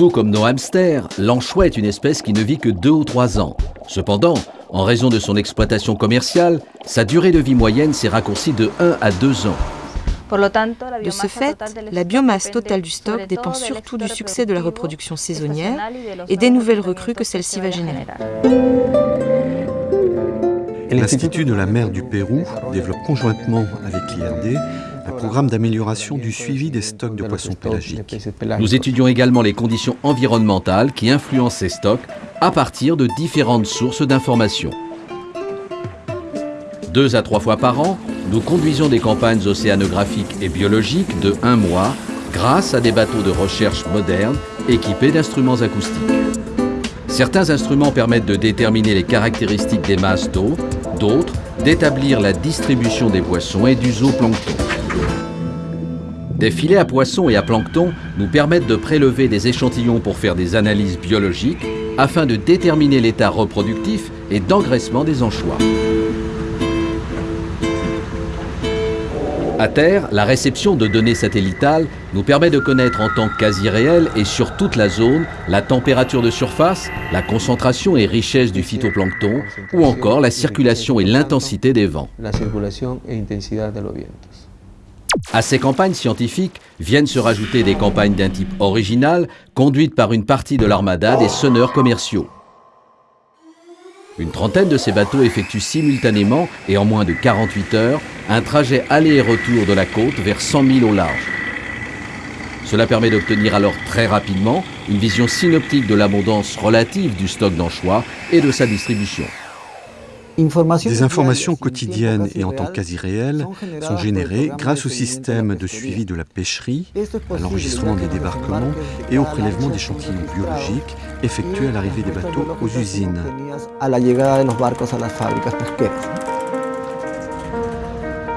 Tout comme nos hamsters, l'anchois est une espèce qui ne vit que deux ou trois ans. Cependant, en raison de son exploitation commerciale, sa durée de vie moyenne s'est raccourcie de 1 à 2 ans. De ce fait, la biomasse totale du stock dépend surtout du succès de la reproduction saisonnière et des nouvelles recrues que celle-ci va générer. L'Institut de la mer du Pérou développe conjointement avec l'IRD programme d'amélioration du suivi des stocks de poissons pélagiques. Nous étudions également les conditions environnementales qui influencent ces stocks à partir de différentes sources d'informations. Deux à trois fois par an, nous conduisons des campagnes océanographiques et biologiques de un mois grâce à des bateaux de recherche modernes équipés d'instruments acoustiques. Certains instruments permettent de déterminer les caractéristiques des masses d'eau, d'autres d'établir la distribution des poissons et du zooplancton. Des filets à poissons et à plancton nous permettent de prélever des échantillons pour faire des analyses biologiques afin de déterminer l'état reproductif et d'engraissement des anchois. À terre, la réception de données satellitales nous permet de connaître en temps quasi réel et sur toute la zone la température de surface, la concentration et richesse du phytoplancton ou encore la circulation et l'intensité des vents. À ces campagnes scientifiques viennent se rajouter des campagnes d'un type original conduites par une partie de l'armada des sonneurs commerciaux. Une trentaine de ces bateaux effectuent simultanément et en moins de 48 heures un trajet aller et retour de la côte vers 100 000 au large. Cela permet d'obtenir alors très rapidement une vision synoptique de l'abondance relative du stock d'anchois et de sa distribution. Des informations quotidiennes et en temps quasi réel sont générées grâce au système de suivi de la pêcherie, à l'enregistrement des débarquements et au prélèvement d'échantillons biologiques effectués à l'arrivée des bateaux aux usines.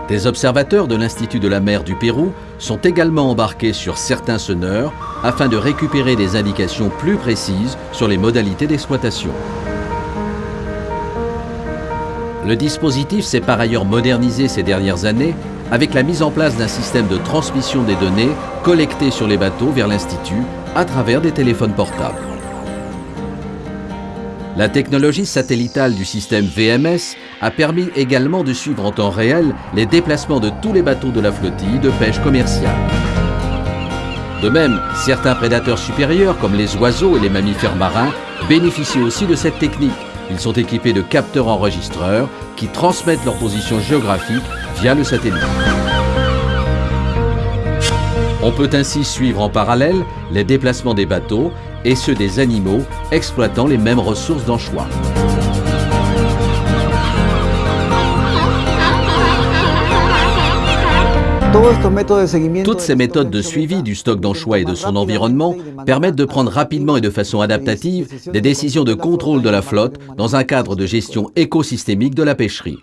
Des observateurs de l'Institut de la mer du Pérou sont également embarqués sur certains sonneurs afin de récupérer des indications plus précises sur les modalités d'exploitation. Le dispositif s'est par ailleurs modernisé ces dernières années avec la mise en place d'un système de transmission des données collectées sur les bateaux vers l'Institut à travers des téléphones portables. La technologie satellitale du système VMS a permis également de suivre en temps réel les déplacements de tous les bateaux de la flottille de pêche commerciale. De même, certains prédateurs supérieurs comme les oiseaux et les mammifères marins bénéficient aussi de cette technique ils sont équipés de capteurs enregistreurs qui transmettent leur position géographique via le satellite. On peut ainsi suivre en parallèle les déplacements des bateaux et ceux des animaux exploitant les mêmes ressources d'anchois. Toutes ces méthodes de suivi du stock d'anchois et de son environnement permettent de prendre rapidement et de façon adaptative des décisions de contrôle de la flotte dans un cadre de gestion écosystémique de la pêcherie.